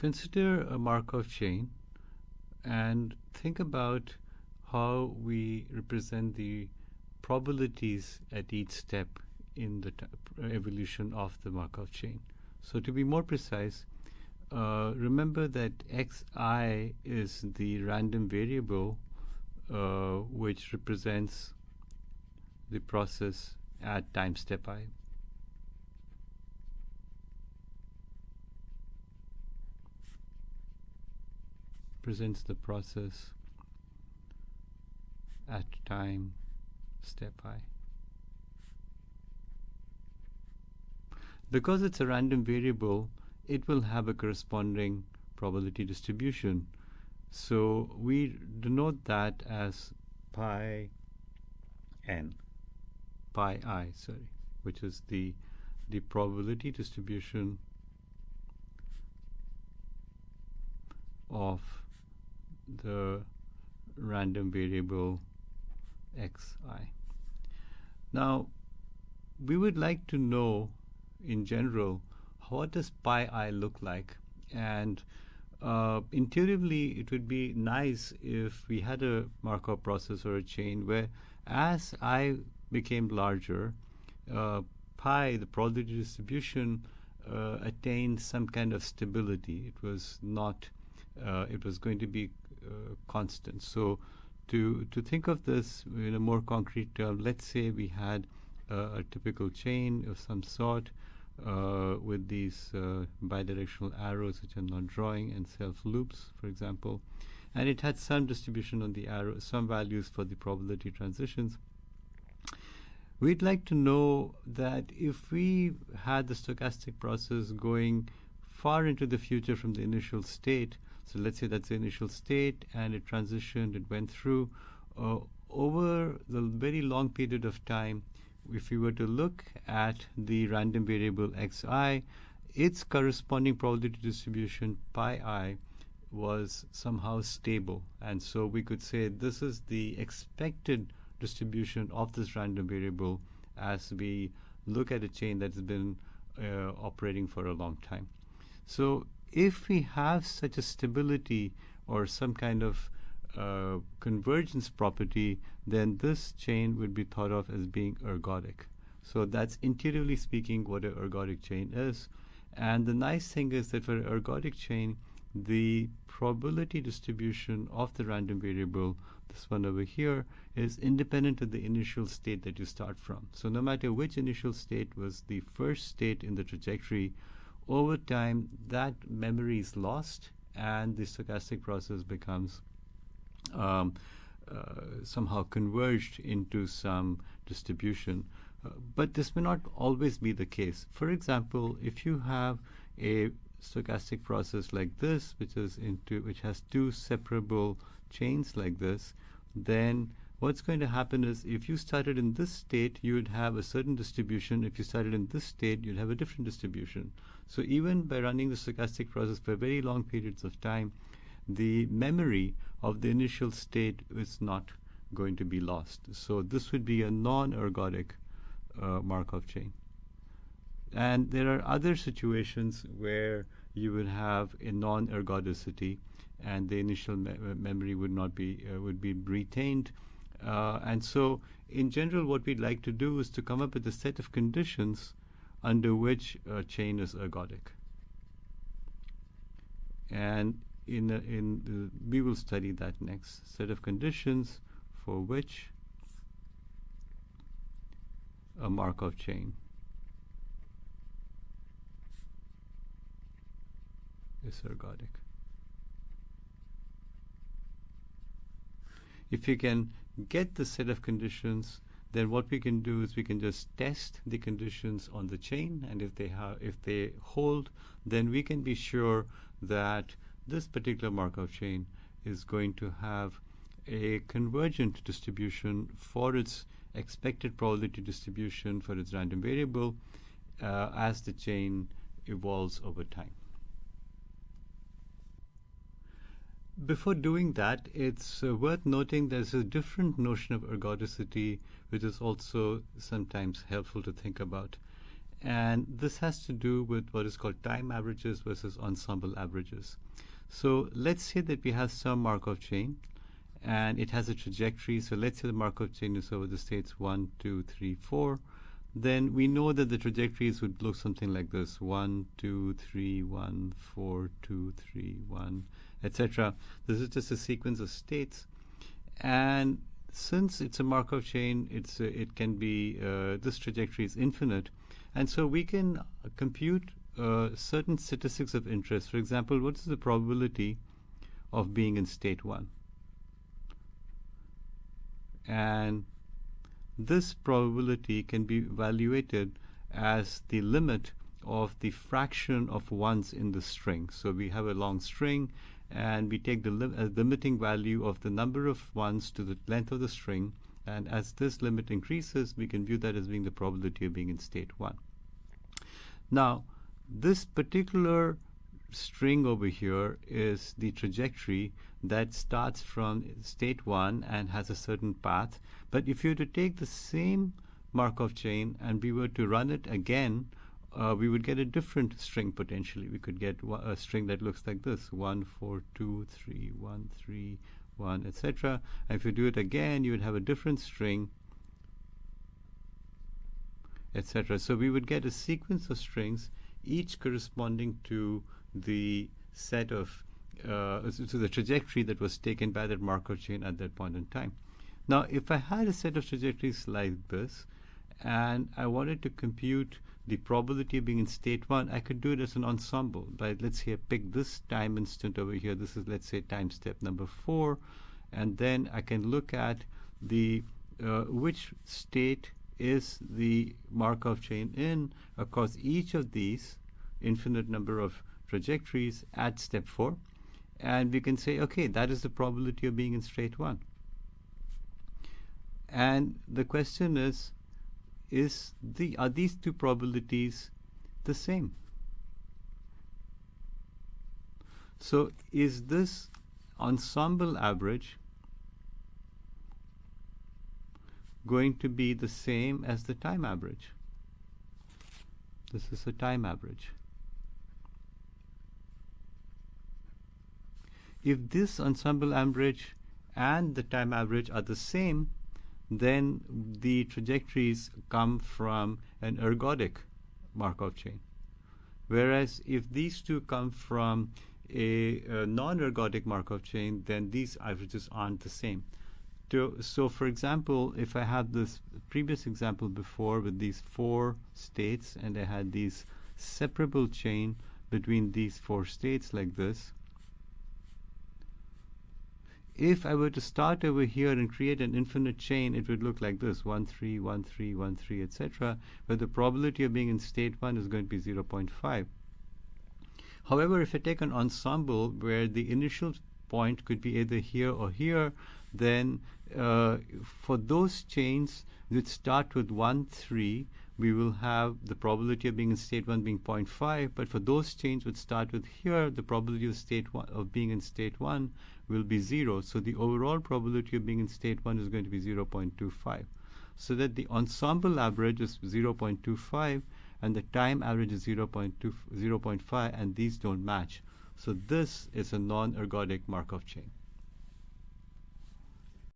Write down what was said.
consider a Markov chain and think about how we represent the probabilities at each step in the evolution of the Markov chain. So to be more precise, uh, remember that xi is the random variable uh, which represents the process at time step i. Presents the process at time step i. Because it's a random variable, it will have a corresponding probability distribution. So we denote that as pi n, pi i, sorry, which is the the probability distribution of the random variable xi. Now, we would like to know in general what does pi i look like and uh, intuitively it would be nice if we had a Markov process or a chain where as i became larger uh, pi the probability distribution uh, attained some kind of stability it was not uh, it was going to be constant so to to think of this in a more concrete term let's say we had a typical chain of some sort uh, with these uh, bidirectional arrows, which I'm not drawing, and self loops, for example. And it had some distribution on the arrow, some values for the probability transitions. We'd like to know that if we had the stochastic process going far into the future from the initial state, so let's say that's the initial state and it transitioned, it went through, uh, over the very long period of time, if we were to look at the random variable xi, its corresponding probability distribution pi i was somehow stable. And so we could say this is the expected distribution of this random variable as we look at a chain that's been uh, operating for a long time. So if we have such a stability or some kind of uh, convergence property, then this chain would be thought of as being ergodic. So that's intuitively speaking what an ergodic chain is. And the nice thing is that for an ergodic chain, the probability distribution of the random variable, this one over here, is independent of the initial state that you start from. So no matter which initial state was the first state in the trajectory, over time that memory is lost and the stochastic process becomes um, uh, somehow converged into some distribution. Uh, but this may not always be the case. For example, if you have a stochastic process like this, which is into which has two separable chains like this, then what's going to happen is if you started in this state, you would have a certain distribution. If you started in this state, you'd have a different distribution. So even by running the stochastic process for very long periods of time, the memory of the initial state is not going to be lost. So this would be a non-ergodic uh, Markov chain. And there are other situations where you would have a non-ergodicity, and the initial me uh, memory would not be uh, would be retained. Uh, and so, in general, what we'd like to do is to come up with a set of conditions under which a chain is ergodic. And in, in the, we will study that next set of conditions for which a Markov chain is ergodic. If you can get the set of conditions, then what we can do is we can just test the conditions on the chain, and if they have, if they hold, then we can be sure that this particular Markov chain is going to have a convergent distribution for its expected probability distribution for its random variable uh, as the chain evolves over time. Before doing that, it's uh, worth noting there's a different notion of ergodicity which is also sometimes helpful to think about. and this has to do with what is called time averages versus ensemble averages. So let's say that we have some Markov chain and it has a trajectory. So let's say the Markov chain is over the states 1, 2, 3, 4. Then we know that the trajectories would look something like this 1, 2, 3, 1, 4, 2, 3, 1, etc. This is just a sequence of states. And since it's a Markov chain, it's uh, it can be uh, this trajectory is infinite, and so we can compute uh, certain statistics of interest. For example, what is the probability of being in state one? And this probability can be evaluated as the limit of the fraction of ones in the string. So we have a long string and we take the li uh, limiting value of the number of ones to the length of the string. And as this limit increases, we can view that as being the probability of being in state 1. Now, this particular string over here is the trajectory that starts from state 1 and has a certain path. But if you were to take the same Markov chain and we were to run it again uh, we would get a different string potentially. We could get a string that looks like this: one, four, two, three, one, three, one, etc. And if you do it again, you would have a different string, etc. So we would get a sequence of strings, each corresponding to the set of uh, to the trajectory that was taken by that Markov chain at that point in time. Now, if I had a set of trajectories like this, and I wanted to compute the probability of being in state one, I could do it as an ensemble. But let's say I pick this time instant over here. This is, let's say, time step number four. And then I can look at the uh, which state is the Markov chain in across each of these infinite number of trajectories at step four. And we can say, okay, that is the probability of being in state one. And the question is, is the are these two probabilities the same? So is this ensemble average going to be the same as the time average? This is a time average. If this ensemble average and the time average are the same, then the trajectories come from an ergodic Markov chain. Whereas if these two come from a, a non-ergodic Markov chain, then these averages aren't the same. To, so for example, if I had this previous example before with these four states and I had these separable chain between these four states like this, if I were to start over here and create an infinite chain, it would look like this, 1, 3, 1, 3, 1, 3, etc., where the probability of being in state 1 is going to be 0.5. However, if I take an ensemble where the initial point could be either here or here, then uh, for those chains that start with 1, 3, we will have the probability of being in state 1 being 0.5, but for those chains which start with here, the probability of state one, of being in state 1 will be 0. So the overall probability of being in state 1 is going to be 0.25. So that the ensemble average is 0.25 and the time average is 0.2, 0.5 and these don't match. So this is a non-ergodic Markov chain.